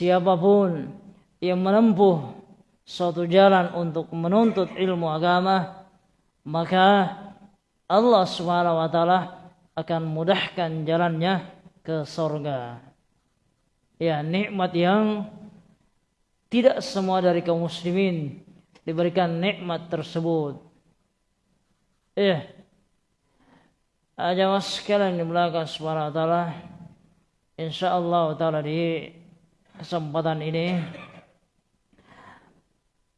siapa pun yang menempuh suatu jalan untuk menuntut ilmu agama maka Allah Subhanahu wa taala akan mudahkan jalannya ke surga. Ya, nikmat yang tidak semua dari kaum muslimin diberikan nikmat tersebut. Aja mas sekalian di belakang subhanahu wa ta'ala insyaallah ta'ala di kesempatan ini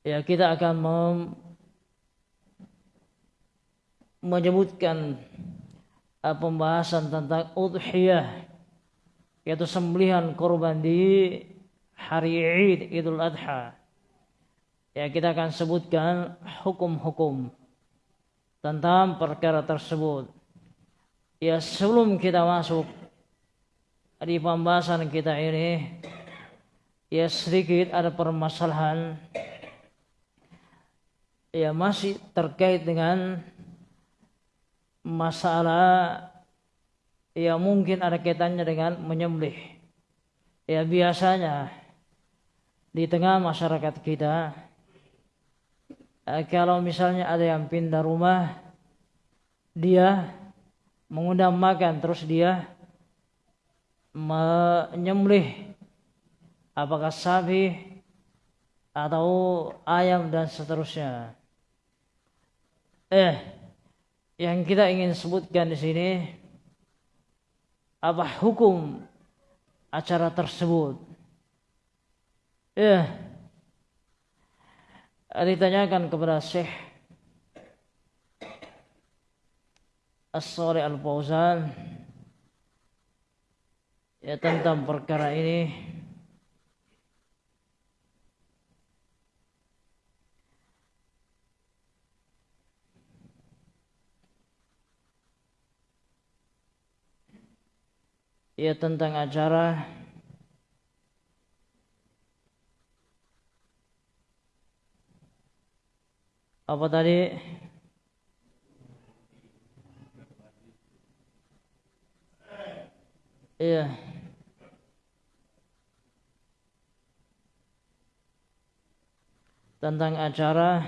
ya kita akan mem menyebutkan uh, pembahasan tentang udhiyah yaitu sembelihan korban di hari Id Idul Adha. Ya kita akan sebutkan hukum-hukum tentang perkara tersebut. Ya sebelum kita masuk di pembahasan kita ini ya sedikit ada permasalahan. Ya masih terkait dengan masalah ya mungkin ada kaitannya dengan menyembelih. Ya biasanya di tengah masyarakat kita eh, kalau misalnya ada yang pindah rumah dia mengundang makan terus dia menyembelih apakah sapi atau ayam dan seterusnya. Eh, yang kita ingin sebutkan di sini apa hukum acara tersebut? Eh, ditanyakan kepada Syekh As-Sari Al-Fauzan ya tentang perkara ini ya tentang acara apa tadi Iya. Tentang acara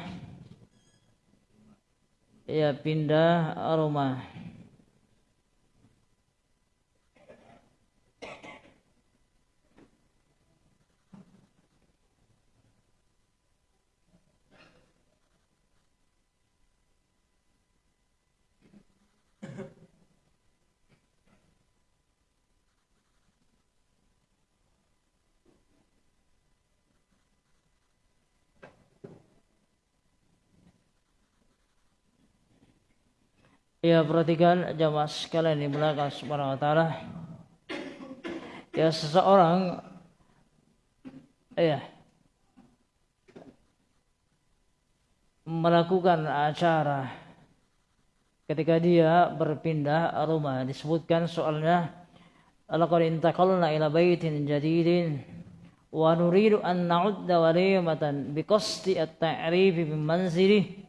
ya pindah rumah. Ya perhatikan jamaah sekalian di belakang subhanahu wa ta'ala. Ya seseorang Ya Melakukan acara Ketika dia berpindah rumah. Disebutkan soalnya Laqad intaqalna ila baitin jadidin Wa nuridu an na'udda walimatan Biqasti at-ta'rifi bimanzilih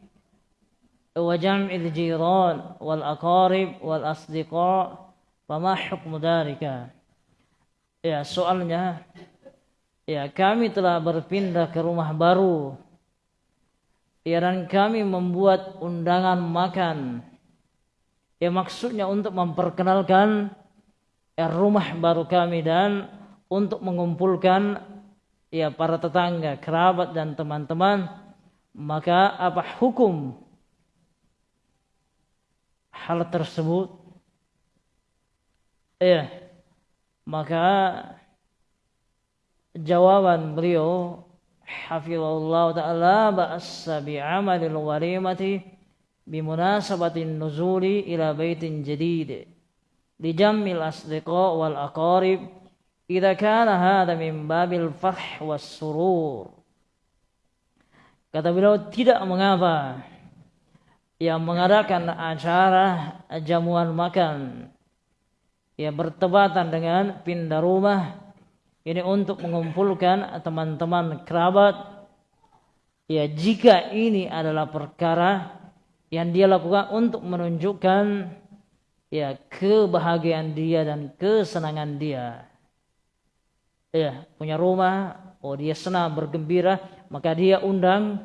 وجمع الجيران والأقارب والأصدقاء فما حكم ذلك ya soalnya ya kami telah berpindah ke rumah baru ya dan kami membuat undangan makan ya maksudnya untuk memperkenalkan ya, rumah baru kami dan untuk mengumpulkan ya para tetangga, kerabat dan teman-teman maka apa hukum Hal tersebut. Ya maka jawaban beliau hafizallahu taala ba'assa bi'amalil walimati bimunasabatin nuzuli ila baitin jadid jammil asdiqa wal aqarib idza kana hadha min babil farh was surur. Kata beliau tidak mengapa yang mengadakan acara jamuan makan. Yang bertepatan dengan pindah rumah. Ini untuk mengumpulkan teman-teman kerabat. Ya jika ini adalah perkara yang dia lakukan untuk menunjukkan ya kebahagiaan dia dan kesenangan dia. Ya punya rumah, oh dia senang bergembira, maka dia undang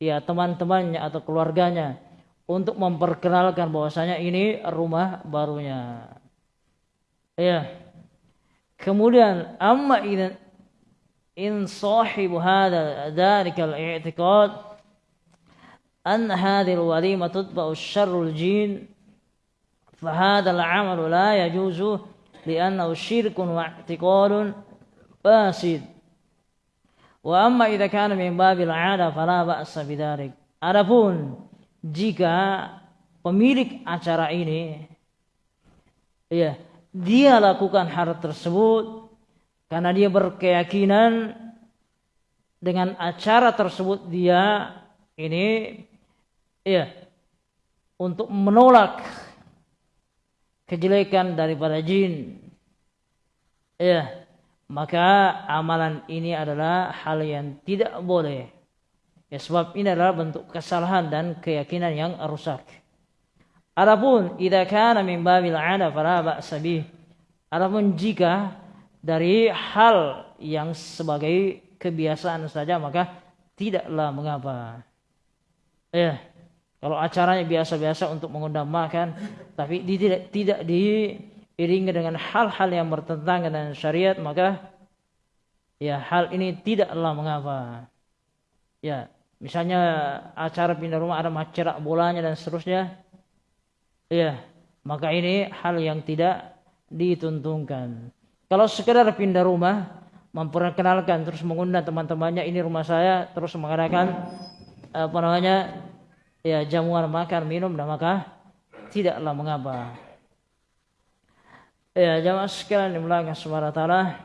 ya teman-temannya atau keluarganya untuk memperkenalkan bahwasanya ini rumah barunya. Ya. Kemudian amma idan in sahibu hadha dhalika al-i'tiqad an hadhihi al-walima tutba'u syarrul jin fa hadha al-'amalu la yajuzu li'annahu syirkun wa i'tiqadun fasid. Wa amma idza kana min babil 'ada fala ba'sa bidzalik. Adapun jika pemilik acara ini ya dia lakukan hal tersebut karena dia berkeyakinan dengan acara tersebut dia ini ya untuk menolak kejelekan daripada jin. Ya, maka amalan ini adalah hal yang tidak boleh. Ya, sebab ini adalah bentuk kesalahan dan keyakinan yang rusak. Adapun idza kana min babil 'ada fala. Adapun jika dari hal yang sebagai kebiasaan saja maka tidaklah mengapa. Ya. Kalau acaranya biasa-biasa untuk mengundang makan, tapi tidak tidak diiringi dengan hal-hal yang bertentangan dengan syariat, maka ya hal ini tidaklah mengapa. Ya, misalnya acara pindah rumah ada macerak bolanya dan seterusnya, ya maka ini hal yang tidak dituntunkan. Kalau sekedar pindah rumah, memperkenalkan terus mengundang teman-temannya ini rumah saya, terus mengadakan apa namanya ya jamuan makan minum dan maka tidaklah mengapa. Ya jamaah sekalian dimulakan subhanahu taala.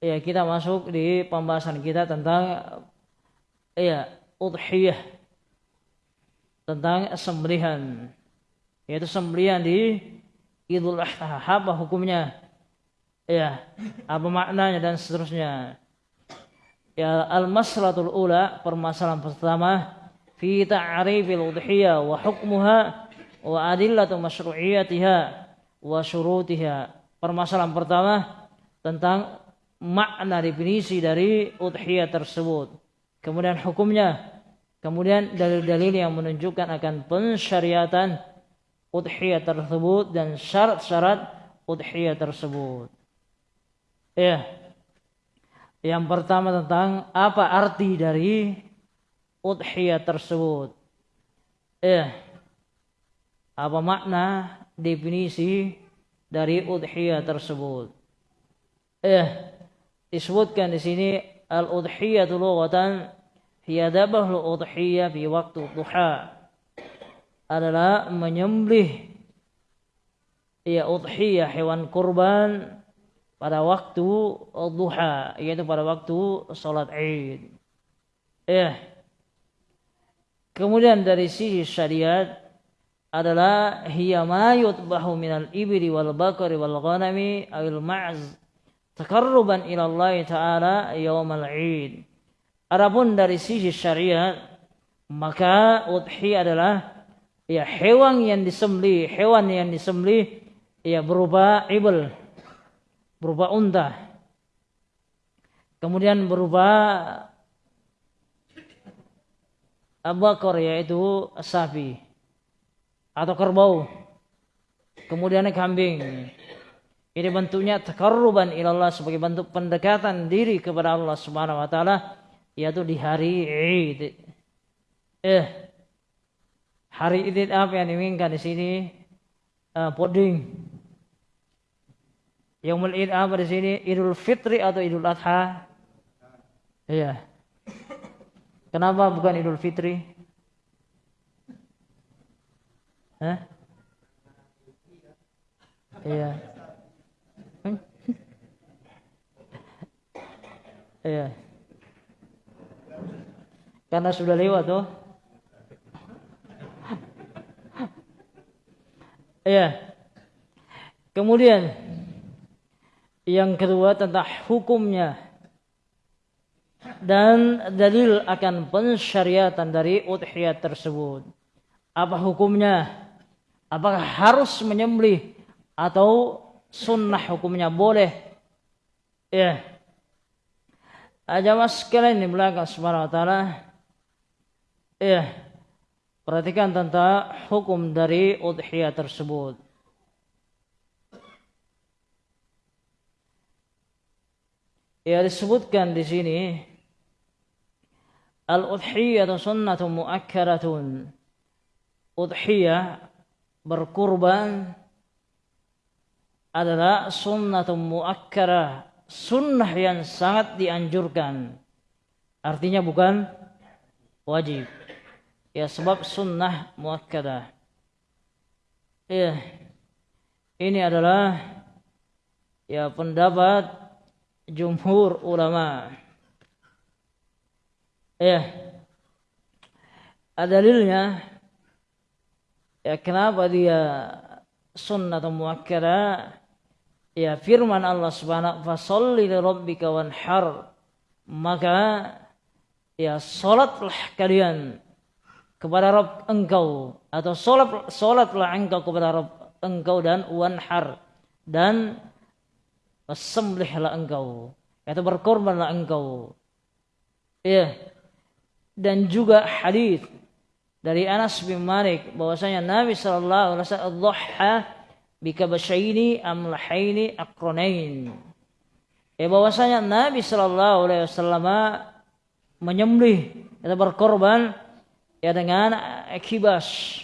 Ya kita masuk di pembahasan kita tentang ya udhiyah. Tentang sembelihan yaitu sembelihan di Idul Adha. Apa hukumnya? Ya apa maknanya dan seterusnya. Ya al-maslatul ula permasalahan pertama fi ta'rifil udhiyah wa hukmuha wa adillatu masyru'iyatiha wa syurutiha. Permasalahan pertama tentang makna definisi dari udhiyah tersebut. Kemudian hukumnya, kemudian dalil-dalil yang menunjukkan akan pensyariatan udhiyah tersebut dan syarat-syarat udhiyah tersebut. Ya. Yang pertama tentang apa arti dari udhiyah tersebut. Eh, apa makna definisi dari udhiyah tersebut? Eh, disebutkan di sini al-udhiyatu lughatan hiya dabahul udhiyah fi waktu duha adalah menyembelih ya udhiyah hewan kurban pada waktu duha yaitu pada waktu salat Id. Eh, Kemudian dari sisi syariat adalah hiya ma yutbahu minal ibri wal bakari wal ghanami awil ma'z takarruban ila Allah taala yaumal Id. Adapun dari sisi syariat maka udhi adalah ya hewan yang disembeli, hewan yang disembeli ya berupa ibl, berupa unta. Kemudian berupa abakor yaitu sapi atau kerbau kemudian kambing ini bentuknya takarruban ilallah sebagai bentuk pendekatan diri kepada Allah Subhanahu wa taala yaitu di hari Id. Eh hari Id apa yang diinginkan di sini? Uh, puding. Yaumul Id apa di sini? Idul Fitri atau Idul Adha? Iya. Kenapa bukan Idul Fitri? Hah? Iya. Iya. Karena sudah lewat tuh. Iya. Kemudian yang kedua tentang hukumnya dan dalil akan pensyariatan dari udhiyah tersebut. Apa hukumnya? Apakah harus menyembelih atau sunnah hukumnya boleh? Ya. Ajamas sekalian di belakang subhanahu wa ta'ala. Ya. Perhatikan tentang hukum dari udhiyah tersebut. Ya disebutkan di sini al-udhiyah sunnatun muakkaratun. Udhiyah berkurban adalah sunnatun muakkarah sunnah yang sangat dianjurkan. Artinya bukan wajib. Ya sebab sunnah muakkadah. Ya. Ini adalah ya pendapat jumhur ulama. Ya. Dalilnya ya kenapa dia sunnah muakkadah ya firman Allah Subhanahu wa sholli li rabbika wanhar. Maka ya salatlah kalian kepada Rabb engkau atau salat salatlah engkau kepada Rabb engkau dan wanhar. Dan sembelihlah engkau atau berkorbanlah engkau. Ya dan juga hadis dari Anas bin Malik bahwasanya Nabi sallallahu alaihi wasallam bikabasyaini amlahaini akronain. Ya bahwasanya Nabi Shallallahu Alaihi Wasallam menyembelih atau berkorban ya dengan kibas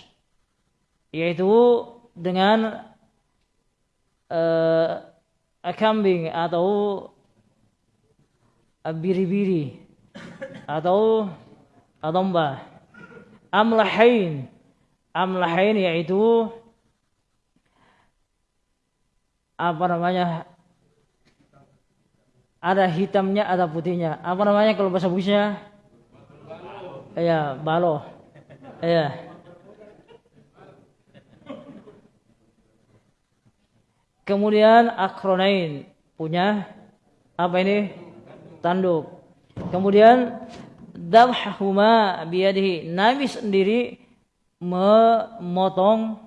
yaitu dengan uh, kambing atau biri-biri atau domba amlahain amlahain yaitu apa namanya? Ada hitamnya ada putihnya. Apa namanya kalau bahasa busnya ya balo. Ya kemudian akronain punya apa ini? Tanduk. Kemudian dabhahuma biyadihi. Nabi sendiri memotong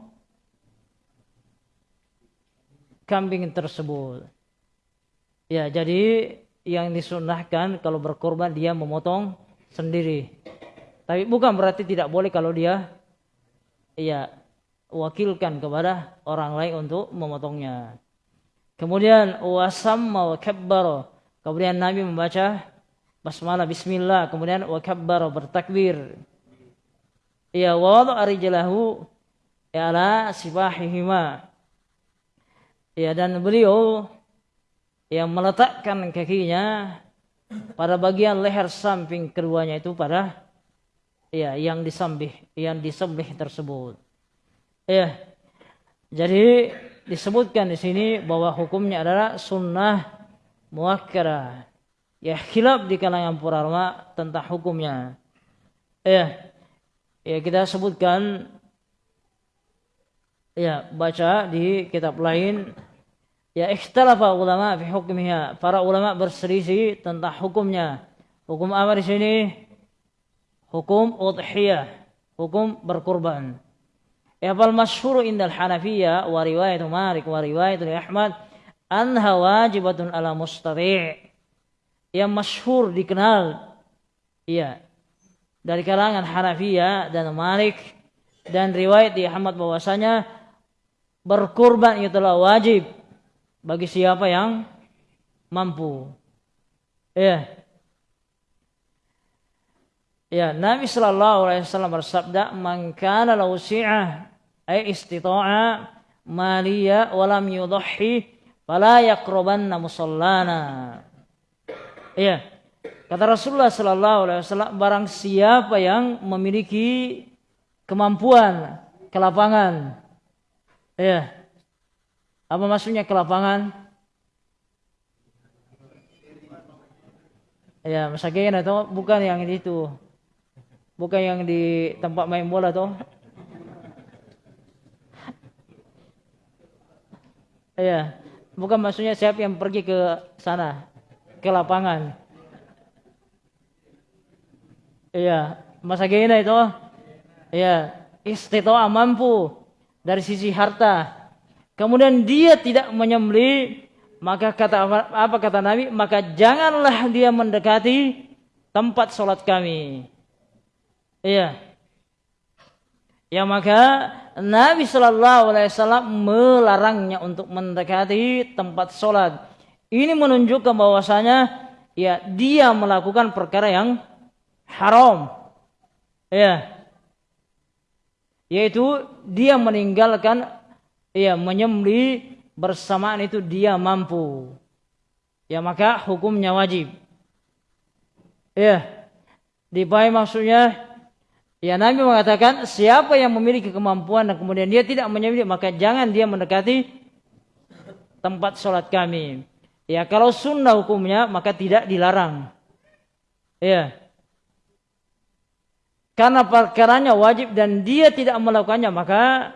kambing tersebut. Ya, jadi yang disunahkan kalau berkorban dia memotong sendiri. Tapi bukan berarti tidak boleh kalau dia ya wakilkan kepada orang lain untuk memotongnya. Kemudian wasamma wa kabbara. Kemudian Nabi membaca basmalah bismillah, kemudian wa kabbara bertakbir. Ya wadu arijalahu ya ala sifahihima Ya dan beliau yang meletakkan kakinya pada bagian leher samping keduanya itu pada ya yang disembih yang disembih tersebut. Ya. Jadi disebutkan di sini bahwa hukumnya adalah sunnah muakkara. Ya khilaf di kalangan para ulama tentang hukumnya. Ya. Ya kita sebutkan ya baca di kitab lain Ya ikhtalafa ulama fi hukmiha. Para ulama berselisih tentang hukumnya. Hukum apa di sini? Hukum udhiyah. Hukum berkurban. Ya fal masyhur indal Hanafiyah wa riwayat Malik wa riwayat Ahmad anha wajibatun ala mustati'. Yang masyhur dikenal iya dari kalangan Hanafiyah dan Malik dan riwayat di Ahmad bahwasanya berkurban itu telah wajib bagi siapa yang mampu. Ya. Ya, Nabi sallallahu alaihi wasallam bersabda, "Man kana lahu si'ah ay istita'a maliya wa lam yudhi fala yaqrabanna musallana." Ya. Kata Rasulullah sallallahu alaihi wasallam, barang siapa yang memiliki kemampuan, kelapangan, ya, apa maksudnya ke lapangan? Ya, masakin atau bukan yang itu. Bukan yang di tempat main bola tuh. Ya, bukan maksudnya siapa yang pergi ke sana, ke lapangan. Iya, masa gini itu, iya, istitoa mampu dari sisi harta, Kemudian dia tidak menyembeli maka kata apa kata Nabi? Maka janganlah dia mendekati tempat sholat kami. Iya. Ya maka Nabi Shallallahu Alaihi Wasallam melarangnya untuk mendekati tempat sholat. Ini menunjukkan bahwasanya ya dia melakukan perkara yang haram. Ya. Yaitu dia meninggalkan ya menyembeli bersamaan itu dia mampu. Ya maka hukumnya wajib. Ya. Di bayi maksudnya ya Nabi mengatakan siapa yang memiliki kemampuan dan kemudian dia tidak menyembelih maka jangan dia mendekati tempat sholat kami. Ya kalau sunnah hukumnya maka tidak dilarang. Ya. Karena perkaranya wajib dan dia tidak melakukannya maka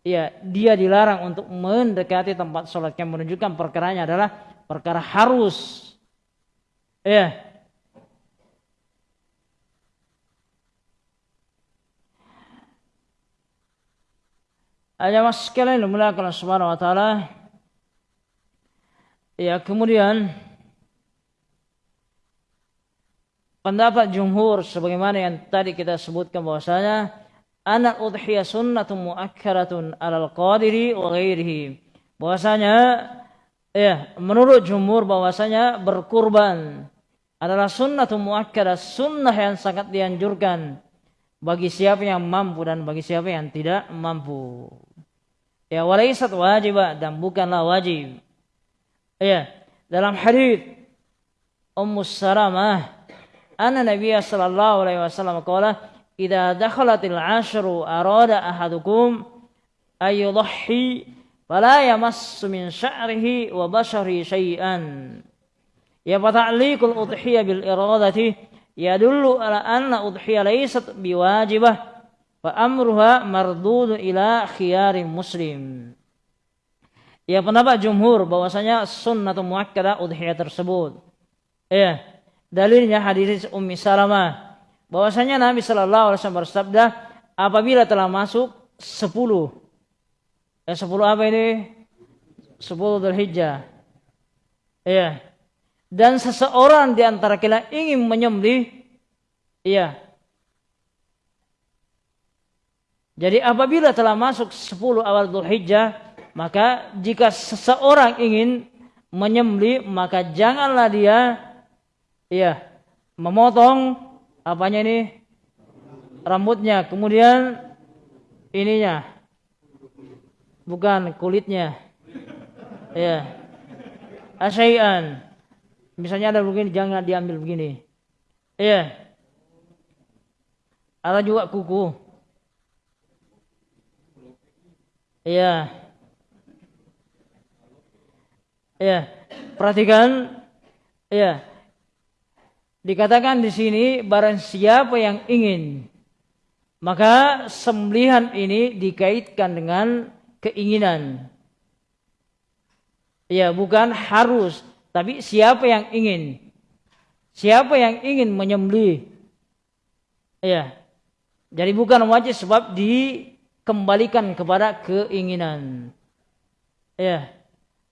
ya dia dilarang untuk mendekati tempat sholat. Yang menunjukkan perkaranya adalah perkara harus. Ya. Mas sekalian dimuliakan Subhanahu wa taala. Ya, kemudian pendapat jumhur sebagaimana yang tadi kita sebutkan bahwasanya anak udhiyah sunnatun muakkaratun alal qadiri wa ghairihi. Bahwasanya ya, menurut jumhur bahwasanya berkurban adalah sunnatun muakkadah, sunnah yang sangat dianjurkan bagi siapa yang mampu dan bagi siapa yang tidak mampu. Ya walaisat wajib dan bukanlah wajib. Ya, dalam hadis Ummu Salamah anna Nabi sallallahu alaihi wasallam qala idza dakhalatil ashru arada ahadukum ayudhi fala yamassu min sya'rihi wa bashari syai'an. Ya fata'liqul udhiyah bil iradati yadullu ala anna udhiyah laysat biwajibah fa amruha mardud ila khiyarin muslim. Ya pendapat jumhur bahwasanya sunnatun muakkadah udhiyah tersebut. Ya dalilnya hadis Ummi Salamah. Bahwasanya Nabi Shallallahu Alaihi Wasallam bersabda apabila telah masuk sepuluh. Eh sepuluh apa ini? Sepuluh Dzulhijjah. Iya. Dan seseorang di antara kita ingin menyembelih iya. Jadi apabila telah masuk sepuluh awal Dzulhijjah maka jika seseorang ingin menyembelih maka janganlah dia iya memotong apanya ini? Rambutnya kemudian ininya. Bukan kulitnya. Ya asyai'an. Misalnya ada begini jangan diambil begini. Ya ada juga kuku. Ya ya perhatikan. Ya Dikatakan di sini barang siapa yang ingin maka sembelihan ini dikaitkan dengan keinginan. Ya, bukan harus, tapi siapa yang ingin. Siapa yang ingin menyembelih. Ya. Jadi bukan wajib sebab dikembalikan kepada keinginan. Ya.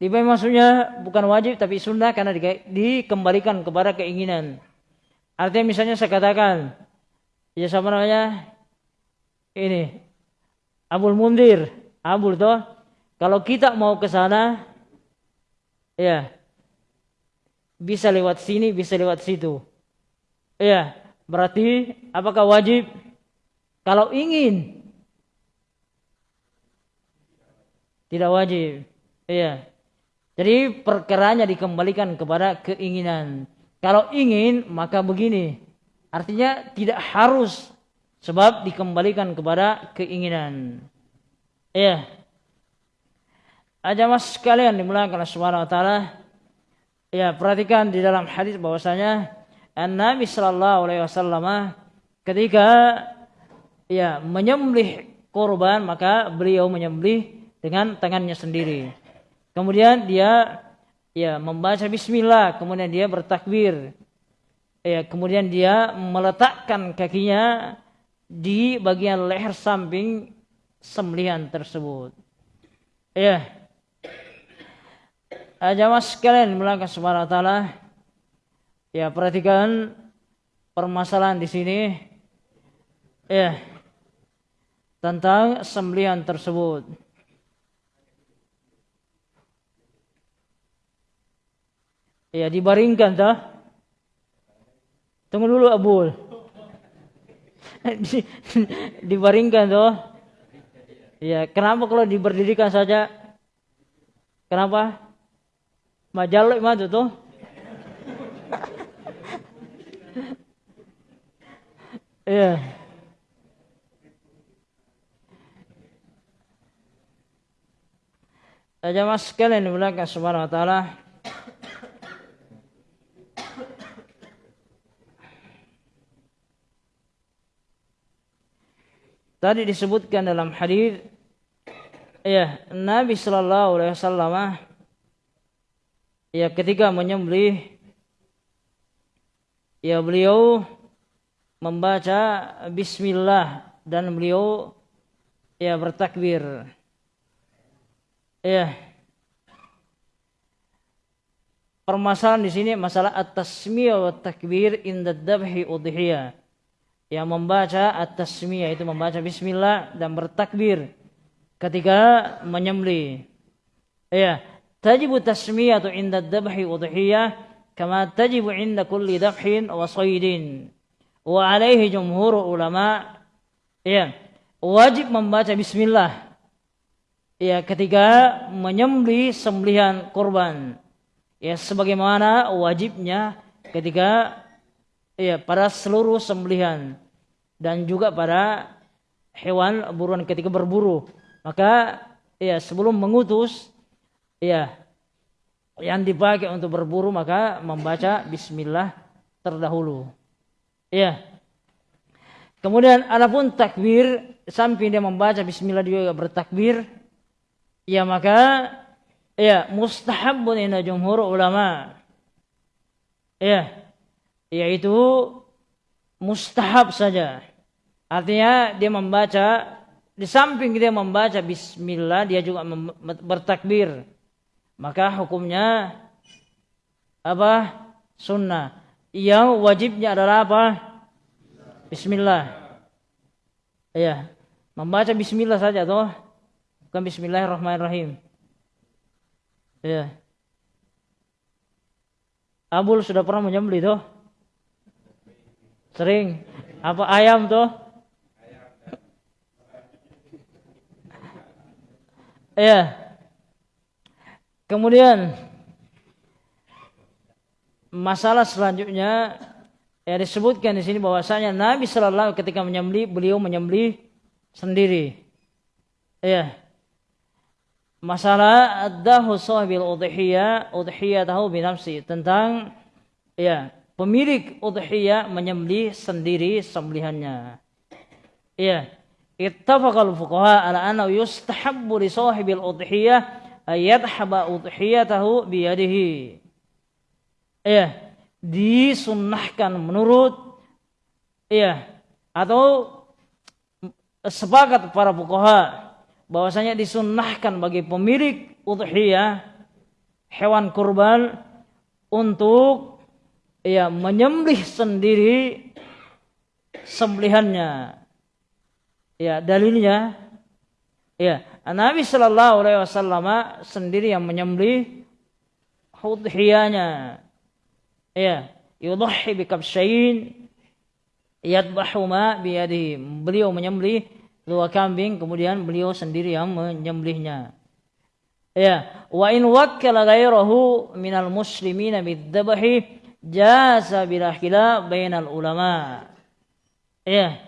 Di maksudnya bukan wajib tapi sunnah karena dikembalikan kepada keinginan. Artinya misalnya saya katakan, ya siapa namanya? Ini Abul Mundir, Abul toh. Kalau kita mau ke sana, ya bisa lewat sini, bisa lewat situ. Ya, berarti apakah wajib? Kalau ingin, tidak wajib. Iya. Jadi perkeranya dikembalikan kepada keinginan. Kalau ingin maka begini. Artinya tidak harus sebab dikembalikan kepada keinginan. Ya. Aja mas sekalian dimulakan oleh Subhanahu wa taala. Ya, perhatikan di dalam hadis bahwasanya Nabi sallallahu alaihi wasallam ketika ya menyembelih korban maka beliau menyembelih dengan tangannya sendiri. Kemudian dia ya membaca bismillah kemudian dia bertakbir ya kemudian dia meletakkan kakinya di bagian leher samping sembelihan tersebut ya Jamaah sekalian dimulakan subhanahu wa taala. Ya, perhatikan permasalahan di sini. Ya. Tentang sembelihan tersebut. Ya, dibaringkan dah. Tunggu dulu Abul. dibaringkan tuh. Ya, kenapa kalau diberdirikan saja? Kenapa? Majaluk mah tuh. Iya. Jamaah sekalian dimulakan subhanahu wa ta'ala Tadi disebutkan dalam hadis ya Nabi Shallallahu Alaihi Wasallam ya ketika menyembelih ya beliau membaca Bismillah dan beliau ya bertakbir. Ya. Permasalahan di sini masalah at-tasmiyah wa takbir inda dabhi udhiyah yang membaca at-tasmiyah itu membaca bismillah dan bertakbir ketika menyembelih. Ya, tajibu tasmiyatu inda dhabhi udhiyah kama tajibu inda kulli dhabhin wa saydin. Wa alaihi jumhur ulama ya, wajib membaca bismillah ya ketika menyembelih sembelihan kurban. Ya sebagaimana wajibnya ketika ya pada seluruh sembelihan dan juga pada hewan buruan ketika berburu. Maka ya sebelum mengutus ya yang dipakai untuk berburu maka membaca bismillah terdahulu. Ya. Kemudian adapun takbir samping dia membaca bismillah juga bertakbir ya maka ya mustahabun inda jumhur ulama. Ya, yaitu mustahab saja. Artinya dia membaca di samping dia membaca bismillah dia juga bertakbir. Maka hukumnya apa? Sunnah. Yang wajibnya adalah apa? Bismillah. Ya, membaca bismillah saja toh. Bukan bismillahirrahmanirrahim. Ya. Abul sudah pernah menyembelih toh? Sering. Apa ayam tuh? Ya. Kemudian masalah selanjutnya ya disebutkan di sini bahwasanya Nabi Shallallahu ketika menyembelih beliau menyembelih sendiri. Ya. Masalah adahu sahibil udhiyah udhiyatahu binafsi tentang ya pemilik udhiyah menyembelih sendiri sembelihannya. Iya. Ittafaqal fuqaha ala anna yustahabbu li sahibil udhiyah ayadhaba udhiyatahu biyadihi. Iya. Disunnahkan menurut iya atau sepakat para fuqaha bahwasanya disunnahkan bagi pemilik udhiyah hewan kurban untuk ya menyembelih sendiri sembelihannya. Ya, dalilnya ya, Nabi sallallahu alaihi wasallam sendiri yang menyembelih udhiyahnya. Ya, yudhi bi kabshain yadbahu ma biyadihi. Beliau menyembelih dua kambing kemudian beliau sendiri yang menyembelihnya. Ya, wa in wakkala ghairahu minal muslimina bidzabahi jasa bila khilaf bainal ulama. Ya.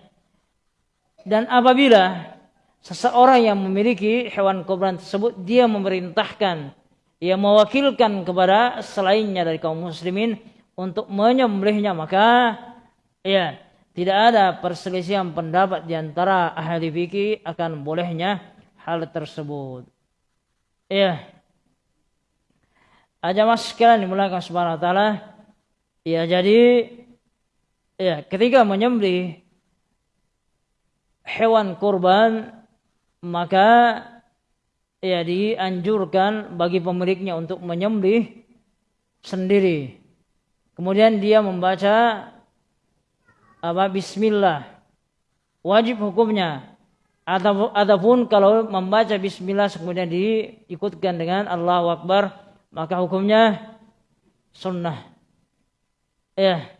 Dan apabila seseorang yang memiliki hewan kurban tersebut dia memerintahkan ia mewakilkan kepada selainnya dari kaum muslimin untuk menyembelihnya maka ya tidak ada perselisihan pendapat di antara ahli fikih akan bolehnya hal tersebut. Ya. Aja mas sekalian dimulakan subhanahu wa ta'ala Ya jadi ya ketika menyembelih hewan kurban maka ya dianjurkan bagi pemiliknya untuk menyembelih sendiri. Kemudian dia membaca apa bismillah. Wajib hukumnya. Ataupun kalau membaca bismillah kemudian diikutkan dengan Allahu Akbar, maka hukumnya sunnah. Ya.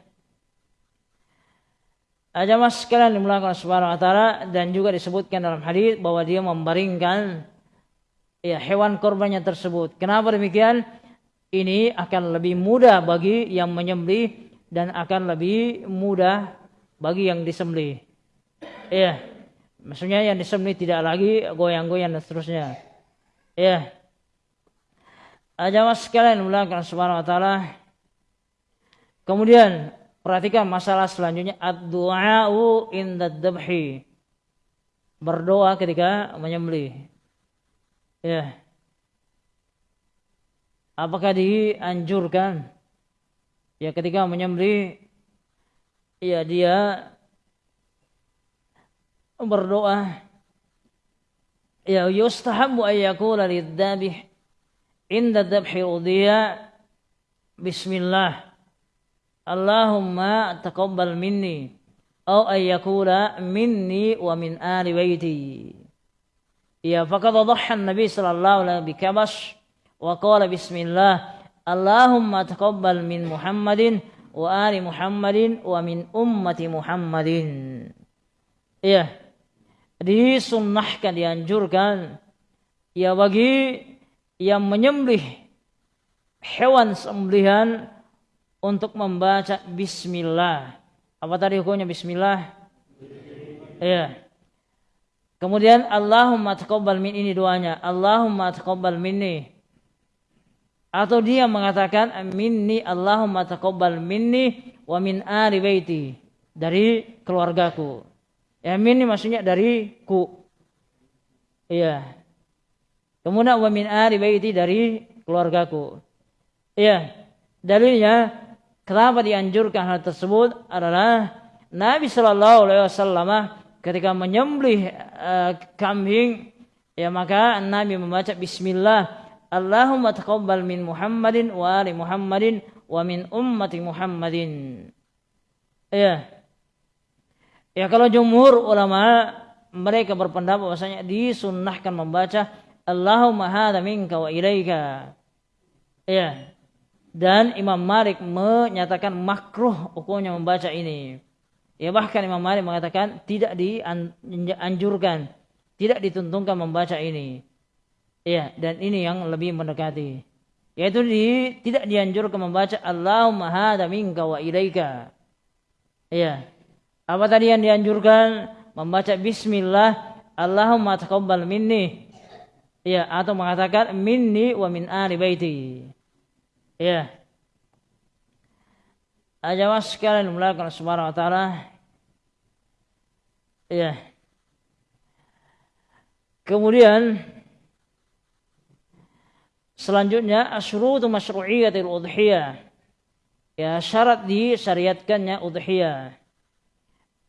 Aja mas sekalian dimulakan subhanahu wa ta'ala dan juga disebutkan dalam hadis bahwa dia membaringkan ya hewan korbannya tersebut. Kenapa demikian? Ini akan lebih mudah bagi yang menyembelih dan akan lebih mudah bagi yang disembelih. Ya, maksudnya yang disembelih tidak lagi goyang-goyang dan seterusnya. Ya. Jamaah sekalian mulakan subhanahu wa taala. Kemudian perhatikan masalah selanjutnya ad-du'a'u inda dhabhi. Berdoa ketika menyembelih. Ya. Apakah dianjurkan ya ketika menyembelih ya dia berdoa ya yustahabu an yaqula lidhabih inda dhabhi udhiya bismillah Allahumma taqabbal minni atau an yaqula minni wa min ali baiti Ya faqad dhahha Nabi sallallahu alaihi bikabash wa qala bismillah Allahumma taqabbal min Muhammadin wa ali Muhammadin wa min ummati Muhammadin. Iya. Disunnahkan dianjurkan ya bagi yang menyembelih hewan sembelihan untuk membaca bismillah. Apa tadi hukumnya bismillah? Iya. Kemudian Allahumma taqabbal min ini doanya. Allahumma taqabbal minni. Atau dia mengatakan minni Allahumma taqabbal minni wa min ali baiti. Dari keluargaku. Ya minni maksudnya dari ku. Iya. Kemudian wa min ali baiti dari keluargaku. Iya. Dalilnya kenapa dianjurkan hal tersebut adalah Nabi Shallallahu Alaihi Wasallam ketika menyembelih uh, kambing ya maka Nabi membaca bismillah Allahumma taqabbal min Muhammadin wa ali Muhammadin wa min ummati Muhammadin. Ya. Ya kalau jumhur ulama mereka berpendapat bahwasanya disunnahkan membaca Allahumma hadza minka wa ilaika. Ya. Dan Imam Malik menyatakan makruh hukumnya membaca ini. Ya bahkan Imam Malik mengatakan tidak dianjurkan, tidak dituntunkan membaca ini. Ya, dan ini yang lebih mendekati. Yaitu di, tidak dianjurkan membaca Allahumma hadza minka wa ilaika. Ya. Apa tadi yang dianjurkan? Membaca bismillah Allahumma taqabbal minni. Ya, atau mengatakan minni wa min ali baiti. Ya. Ajawas sekalian melakukan subhanahu wa ta'ala Ya. Kemudian selanjutnya asyrutu masyru'iyatil udhiyah. Ya, syarat disyariatkannya udhiyah.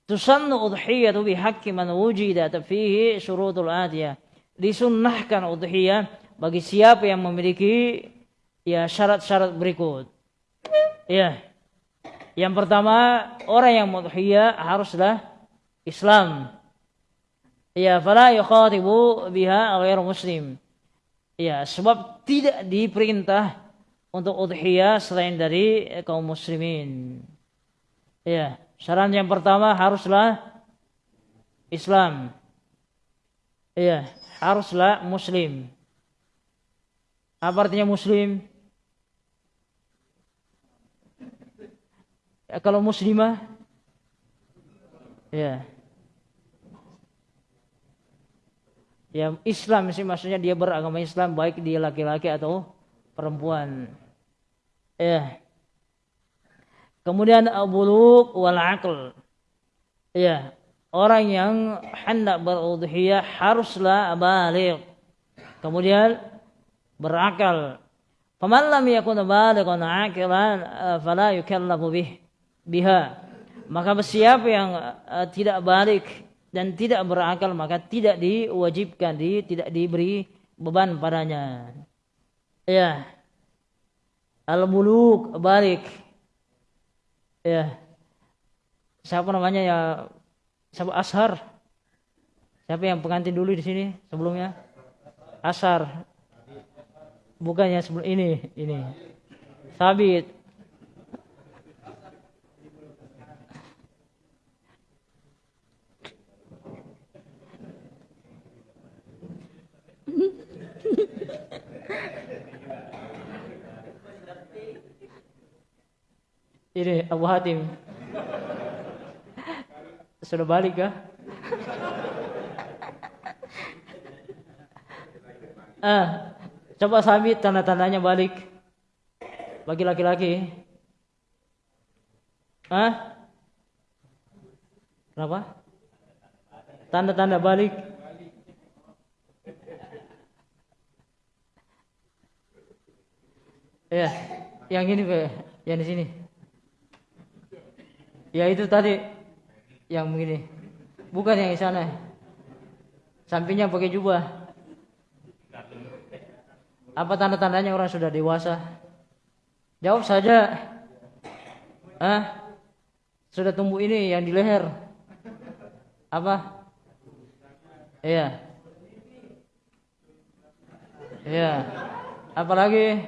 Tusannu udhiyatu bihaqqi man wujida fihi syurutul atiyah. Disunnahkan udhiyah bagi siapa yang memiliki ya syarat-syarat berikut. Ya. Yang pertama, orang yang mudhiyah haruslah Islam. Ya, fala yukhatibu biha ghair muslim. Ya, sebab tidak diperintah untuk udhiyah selain dari kaum muslimin. Ya, syarat yang pertama haruslah Islam. Ya, haruslah muslim. Apa artinya muslim? Ya, kalau muslimah ya Ya Islam sih maksudnya dia beragama Islam baik dia laki-laki atau perempuan. Ya. Kemudian abuluk wal aql. Ya, orang yang hendak berudhiyah haruslah balik. Kemudian berakal. Faman lam yakun balighan aqilan fala yukallafu bih biha. Maka siapa yang uh, tidak balik dan tidak berakal maka tidak diwajibkan di tidak diberi beban padanya. Ya. Al-muluk balik. Ya. Siapa namanya ya? Siapa Ashar? Siapa yang pengantin dulu di sini sebelumnya? Ashar. Bukannya sebelum ini, ini. Sabit. Ini Abu Hatim. Sudah balik kah? ah, coba sabit tanda-tandanya balik. Bagi laki-laki. Ah? Kenapa? Tanda-tanda balik. Ya, yang ini yang di sini. Ya itu tadi yang begini. Bukan yang di sana. Sampingnya pakai jubah. Apa tanda-tandanya orang sudah dewasa? Jawab saja. Ah? Sudah tumbuh ini yang di leher. Apa? Iya. Iya. Apalagi?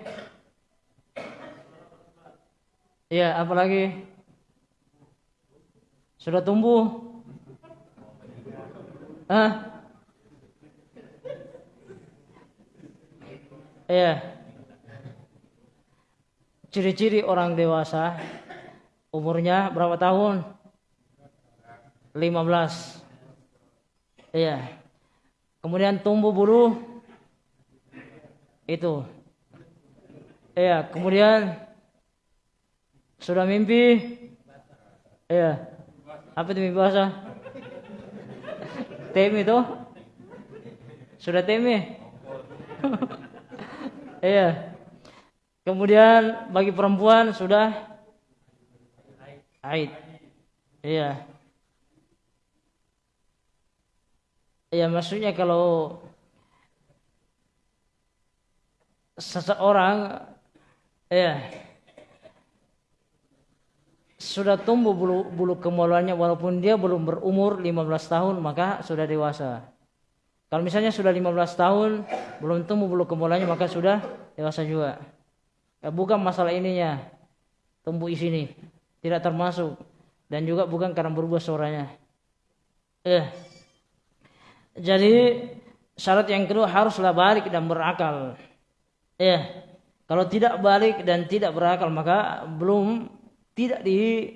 Iya, apalagi? Sudah tumbuh? Hah? Iya. Ciri-ciri orang dewasa umurnya berapa tahun? 15. Iya. Kemudian tumbuh bulu itu. Iya, kemudian sudah mimpi? Iya. Apa itu mimpi basah? Tem itu? Sudah tem Iya. Kemudian bagi perempuan sudah haid. Iya. Iya maksudnya kalau seseorang ya sudah tumbuh bulu, bulu kemaluannya walaupun dia belum berumur 15 tahun maka sudah dewasa. Kalau misalnya sudah 15 tahun belum tumbuh bulu kemaluannya maka sudah dewasa juga. Ya, bukan masalah ininya tumbuh di sini tidak termasuk dan juga bukan karena berubah suaranya. Eh. Jadi syarat yang kedua haruslah balik dan berakal. Eh. Kalau tidak balik dan tidak berakal maka belum tidak di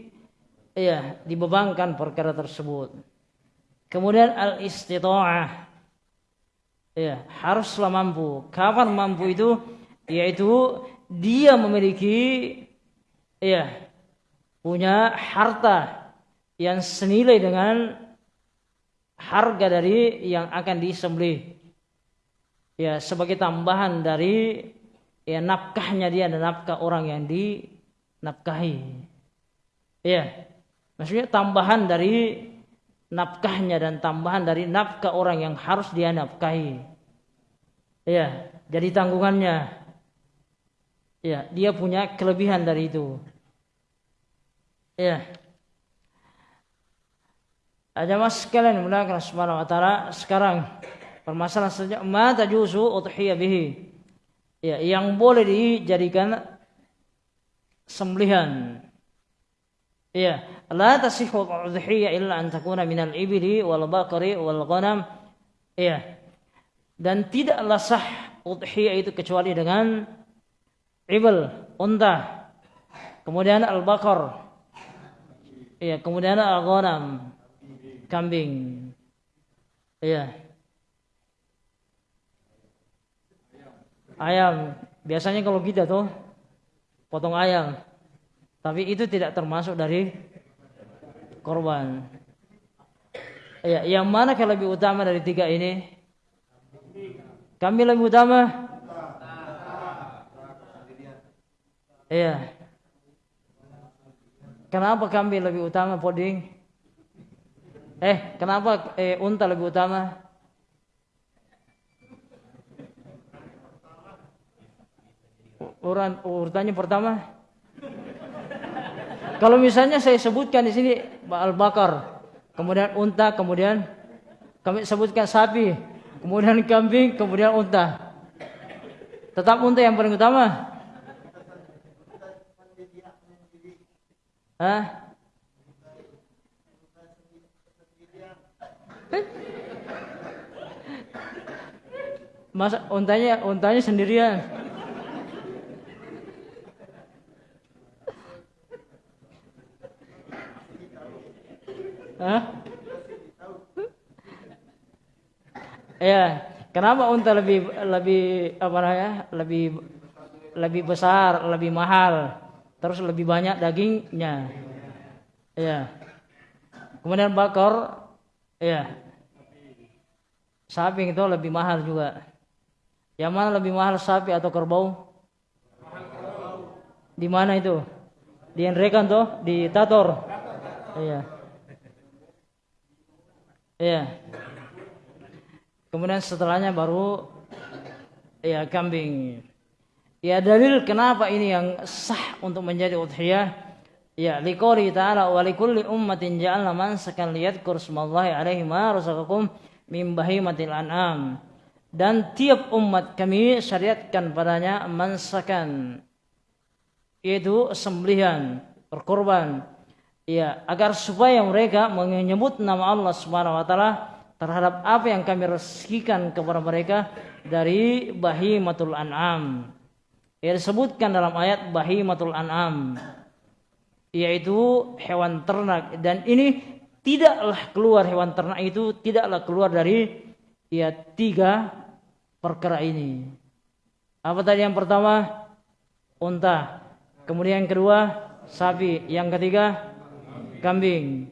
ya dibebankan perkara tersebut. Kemudian al istita'ah ya haruslah mampu. Kapan mampu itu? Yaitu dia memiliki ya punya harta yang senilai dengan harga dari yang akan disembelih. Ya sebagai tambahan dari ya nafkahnya dia dan nafkah orang yang dinafkahi. Iya. Maksudnya tambahan dari nafkahnya dan tambahan dari nafkah orang yang harus dia nafkahi. Iya, jadi tanggungannya. Iya, dia punya kelebihan dari itu. Iya. Ada mas sekalian mulakan subhanahu wa ta'ala sekarang permasalahan saja ma tajuzu udhiyah bihi. Ya, yang boleh dijadikan sembelihan Iya, la tasihhu udhiyah illa an takuna minal ibli wal baqari wal ghanam. Iya. Dan tidaklah sah udhiyah itu kecuali dengan ibl, unta. Kemudian al-baqar. Iya, kemudian al-ghanam, kambing. Iya. Ayam. Biasanya kalau kita tuh potong ayam tapi itu tidak termasuk dari korban. Ya, yang mana yang lebih utama dari tiga ini? Kami lebih utama? Iya. Kenapa kambing lebih utama poding? Eh, kenapa eh, unta lebih utama? Urutan urutannya pertama. Kalau misalnya saya sebutkan di sini al-bakar, kemudian unta, kemudian kami sebutkan sapi, kemudian kambing, kemudian unta. Tetap unta yang paling utama. Hah? Masa untanya untanya sendirian. Hah? Ya, kenapa unta lebih lebih apa namanya? Lebih lebih besar, lebih mahal, terus lebih banyak dagingnya. Ya. Kemudian bakar, ya. Sapi itu lebih mahal juga. Yang mana lebih mahal sapi atau kerbau? Di mana itu? Di Enrekan tuh, di Tator. Iya. Iya. Kemudian setelahnya baru ya kambing. Ya dalil kenapa ini yang sah untuk menjadi udhiyah ya liqouli ta'ala wa likulli ummatin ja'alna mansakan liyadhkur smallahi alaihi ma razaqakum min bahimatil an'am. Dan tiap umat kami syariatkan padanya mansakan yaitu sembelihan, berkorban ya agar supaya mereka menyebut nama Allah Subhanahu wa taala terhadap apa yang kami rezekikan kepada mereka dari bahimatul an'am. Ya disebutkan dalam ayat bahimatul an'am yaitu hewan ternak dan ini tidaklah keluar hewan ternak itu tidaklah keluar dari ya tiga perkara ini. Apa tadi yang pertama? Unta. Kemudian yang kedua sapi. Yang ketiga kambing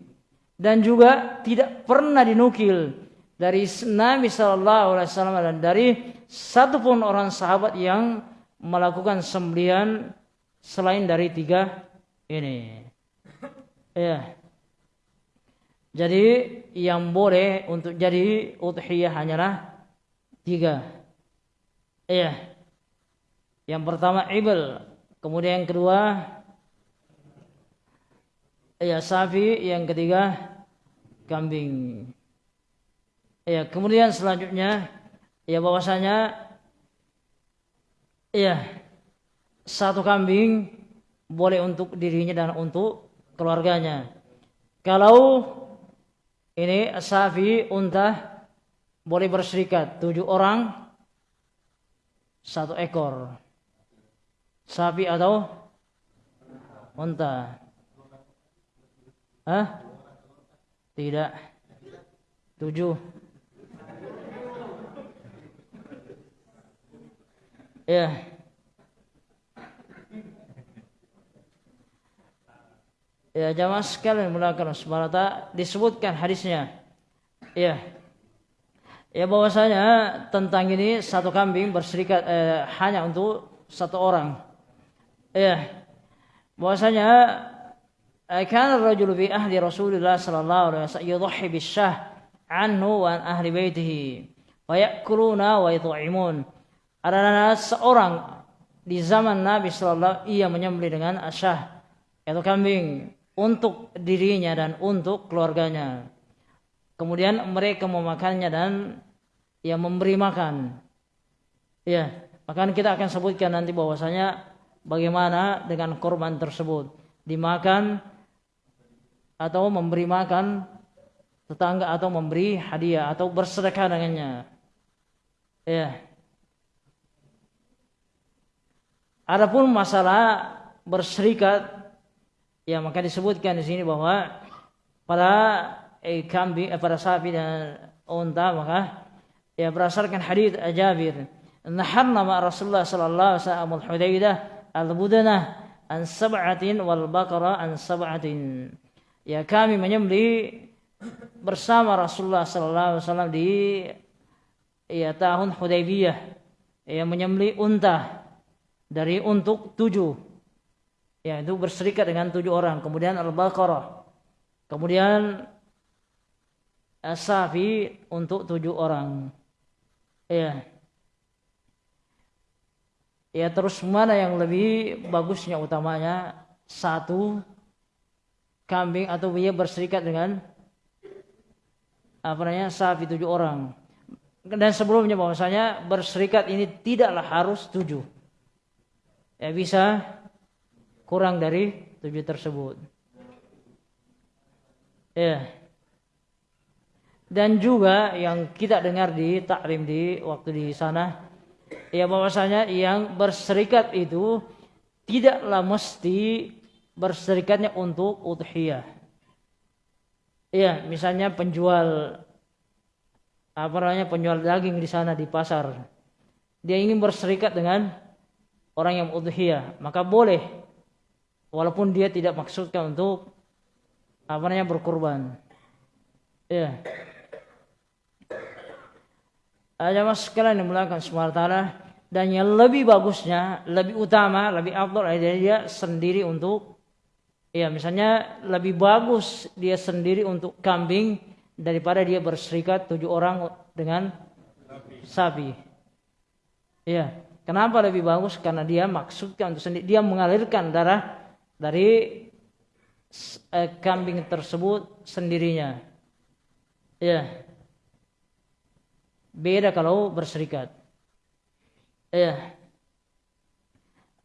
dan juga tidak pernah dinukil dari Nabi Shallallahu Alaihi Wasallam dan dari satupun orang sahabat yang melakukan sembelian selain dari tiga ini. Ya. Jadi yang boleh untuk jadi udhiyah hanyalah tiga. Iya. Yang pertama ibl, kemudian yang kedua ya sapi, yang ketiga kambing. Ya, kemudian selanjutnya ya bahwasanya ya satu kambing boleh untuk dirinya dan untuk keluarganya. Kalau ini sapi unta boleh berserikat tujuh orang satu ekor sapi atau unta. Hah? Tidak. Tujuh. Ya. Ya jamaah sekalian mulakan subhanallah disebutkan hadisnya. Ya. Ya bahwasanya tentang ini satu kambing berserikat eh, hanya untuk satu orang. Ya. Bahwasanya كان الرجل في أهل رسول الله صلى الله عليه وسلم يضحي بالشاه عنه وعن أهل بيته ويأكلون ويطعمون adalah seorang di zaman Nabi Sallallahu ia menyembelih dengan asyah yaitu kambing untuk dirinya dan untuk keluarganya. Kemudian mereka memakannya dan ia memberi makan. Ya, maka kita akan sebutkan nanti bahwasanya bagaimana dengan korban tersebut dimakan atau memberi makan tetangga atau memberi hadiah atau bersedekah dengannya. Ya. Adapun masalah berserikat ya maka disebutkan di sini bahwa pada eh, kambing eh, pada sapi dan unta maka ya berdasarkan hadis Jabir naharna ma Rasulullah sallallahu alaihi wasallam al-Hudaidah al-budanah an sab'atin wal baqara an sab'atin ya kami menyembeli bersama Rasulullah sallallahu alaihi wasallam di ya tahun Hudaybiyah. Ya menyembeli unta dari untuk tujuh. Ya itu berserikat dengan tujuh orang. Kemudian al-baqarah. Kemudian safi untuk tujuh orang. Ya. Ya terus mana yang lebih bagusnya utamanya? Satu kambing atau dia berserikat dengan apa namanya sapi tujuh orang. Dan sebelumnya bahwasanya berserikat ini tidaklah harus tujuh. Ya bisa kurang dari tujuh tersebut. Ya. Dan juga yang kita dengar di taklim di waktu di sana ya bahwasanya yang berserikat itu tidaklah mesti berserikatnya untuk udhiyah. Iya, misalnya penjual apa namanya penjual daging di sana di pasar. Dia ingin berserikat dengan orang yang udhiyah, maka boleh walaupun dia tidak maksudkan untuk apa namanya berkurban. Iya. Ada mas sekalian yang melakukan SWT dan yang lebih bagusnya, lebih utama, lebih abdul adalah dia sendiri untuk Ya, misalnya lebih bagus dia sendiri untuk kambing daripada dia berserikat tujuh orang dengan sapi. Ya, kenapa lebih bagus? Karena dia maksudkan untuk sendiri dia mengalirkan darah dari eh, kambing tersebut sendirinya. Ya. Beda kalau berserikat. Ya.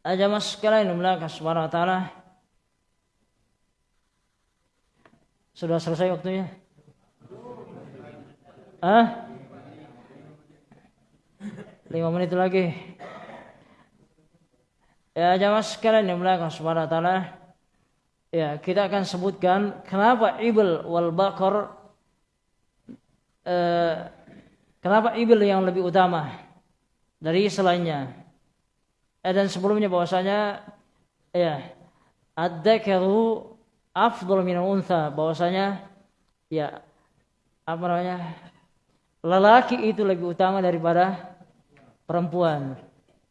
Aja mas sekalian Allah subhanahu wa Sudah selesai waktunya? Ah? Lima menit lagi. Ya jamaah sekalian yang melakukan subhanahu wa ta'ala. Ya, kita akan sebutkan kenapa ibil wal bakor eh, kenapa ibil yang lebih utama dari selainnya. Eh, dan sebelumnya bahwasanya ya ad-dakaru afdol min unsa bahwasanya ya apa namanya lelaki itu lebih utama daripada perempuan.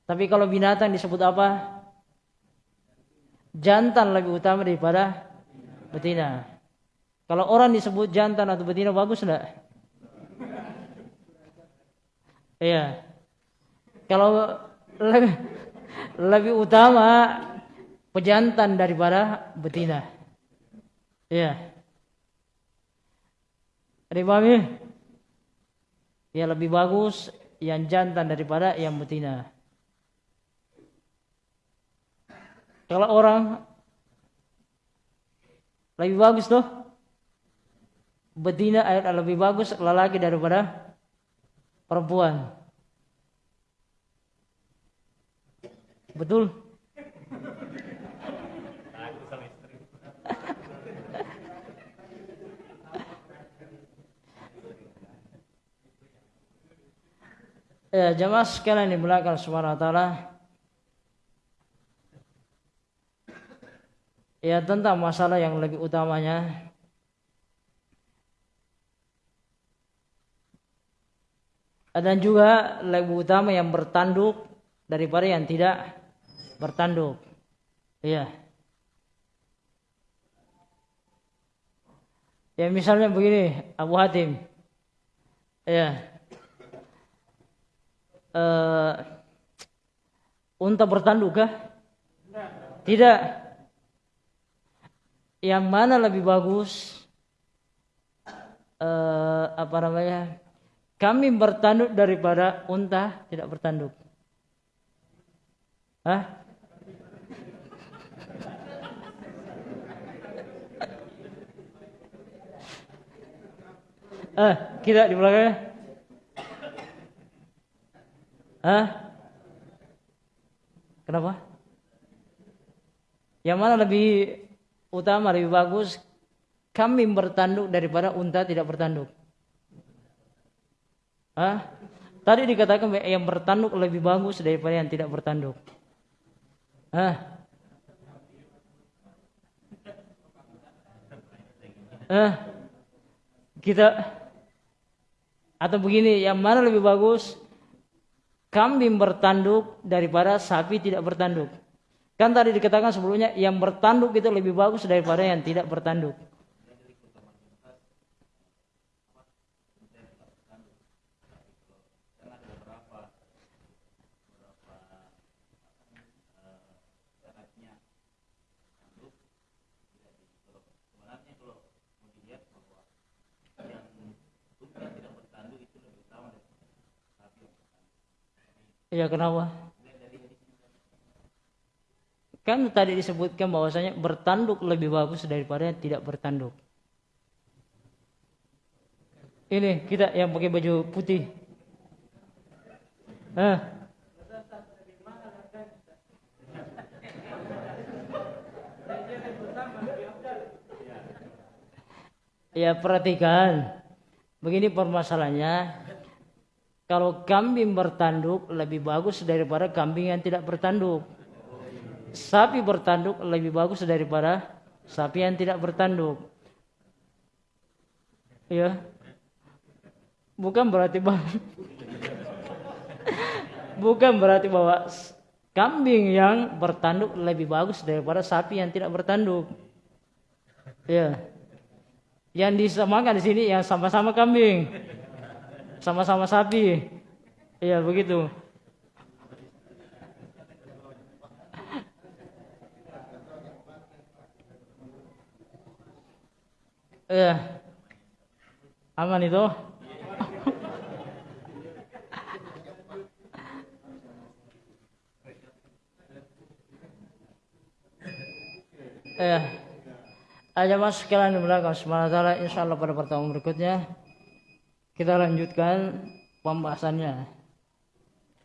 Tapi kalau binatang disebut apa? Jantan lebih utama daripada betina. Kalau orang disebut jantan atau betina bagus enggak? Iya. Kalau lebih, lebih utama pejantan daripada betina. Iya. Dipahami? Ya lebih bagus yang jantan daripada yang betina. Kalau orang lebih bagus tuh betina lebih bagus lelaki daripada perempuan. Betul? Ya, jemaah sekalian di belakang ta'ala. Ya, tentang masalah yang lebih utamanya. Dan juga lebih utama yang bertanduk daripada yang tidak bertanduk. Iya. Ya misalnya begini, Abu Hatim. Ya, uh, unta bertanduk kah? Tidak. Yang mana lebih bagus? Uh, apa namanya? Kami bertanduk daripada unta tidak bertanduk. Hah? Eh, kita di belakangnya. Hah? Kenapa? Yang mana lebih utama, lebih bagus kambing bertanduk daripada unta tidak bertanduk? Hah? Tadi dikatakan yang bertanduk lebih bagus daripada yang tidak bertanduk. Hah? Hah? Kita atau begini, yang mana lebih bagus? Kambing bertanduk daripada sapi tidak bertanduk. Kan tadi dikatakan sebelumnya yang bertanduk itu lebih bagus daripada yang tidak bertanduk. Iya kenapa? Kan tadi disebutkan bahwasanya bertanduk lebih bagus daripada tidak bertanduk. Ini kita yang pakai baju putih. Hah? Ya perhatikan. Begini permasalahannya. Kalau kambing bertanduk lebih bagus daripada kambing yang tidak bertanduk. Sapi bertanduk lebih bagus daripada sapi yang tidak bertanduk. Ya. Bukan berarti bahwa bukan berarti bahwa kambing yang bertanduk lebih bagus daripada sapi yang tidak bertanduk. Ya. Yang disamakan di sini yang sama-sama kambing. Sama-sama sapi. Iya, begitu. Iya. Aman itu? Iya. Aja mas sekalian belakang sementara insya Allah pada pertemuan berikutnya kita lanjutkan pembahasannya.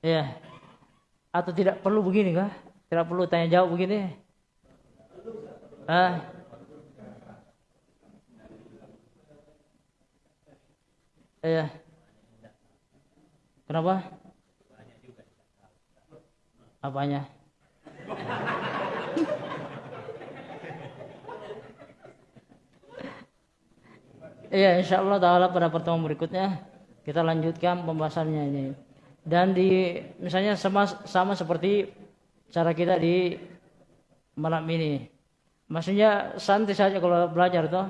Ya. Atau tidak perlu begini kah? Tidak perlu tanya jawab begini? Ah. Iya. Kenapa? Apanya? Iya, insya Allah taala pada pertemuan berikutnya kita lanjutkan pembahasannya ini. Dan di misalnya sama sama seperti cara kita di malam ini. Maksudnya santai saja kalau belajar toh